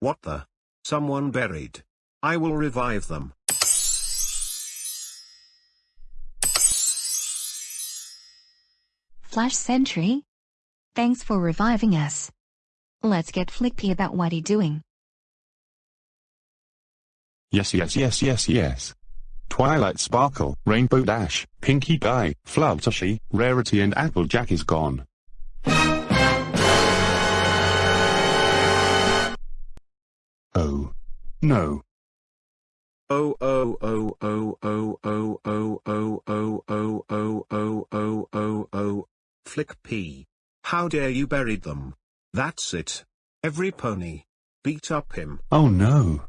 What the? Someone buried. I will revive them. Flash Sentry? Thanks for reviving us. Let's get Flippy about what he doing. Yes yes yes yes yes. Twilight Sparkle, Rainbow Dash, Pinkie Pie, Fluttershy, Rarity and Applejack is gone. Oh. No. Oh oh oh oh oh oh oh oh oh oh oh oh oh oh oh Flick P. How dare you buried them? That's it. Every pony. Beat up him. Oh no.